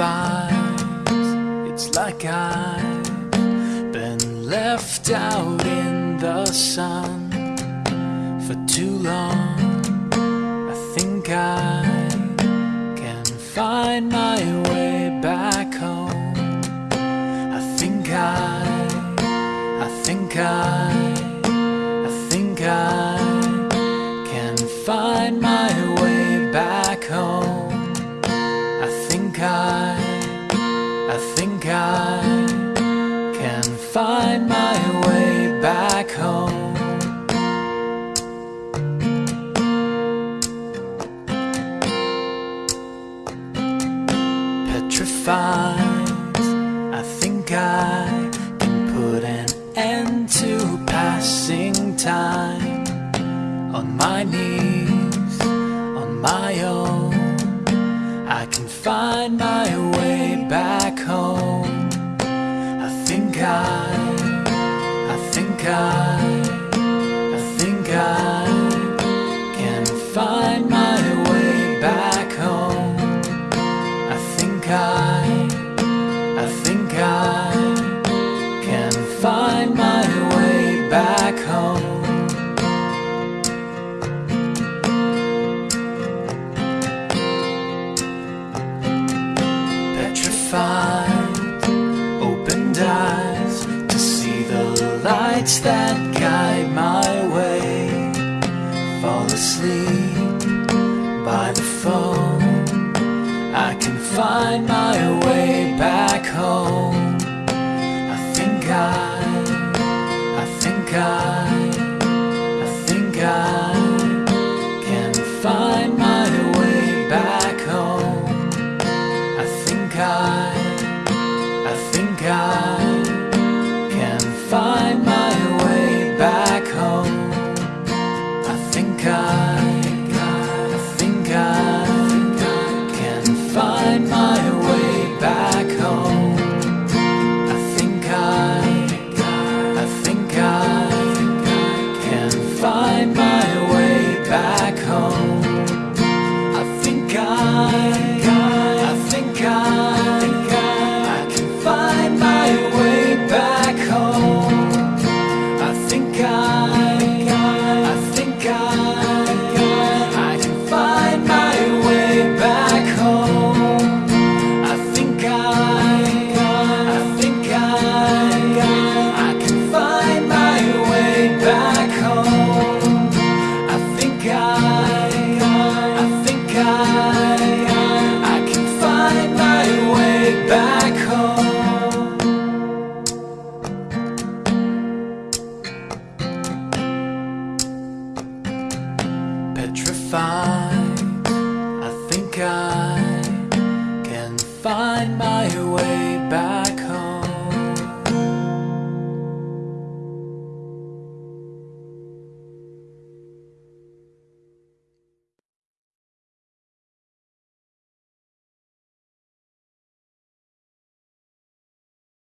It's like I've been left out in the sun for too long. I think I can find my way back home. I think I, I think I, I think I can find my way back home. I think I, I find my way back home. Petrified, I think I can put an end to passing time on my knees, on my own. I can find my way back home. I think I, I think I, I think I can find my lights that guide my way. Fall asleep by the phone. I can find my way back home. I think I, I think I, I think I Can find Yeah.